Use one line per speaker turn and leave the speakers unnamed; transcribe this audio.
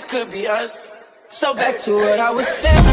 this could be us. So back to what I was saying.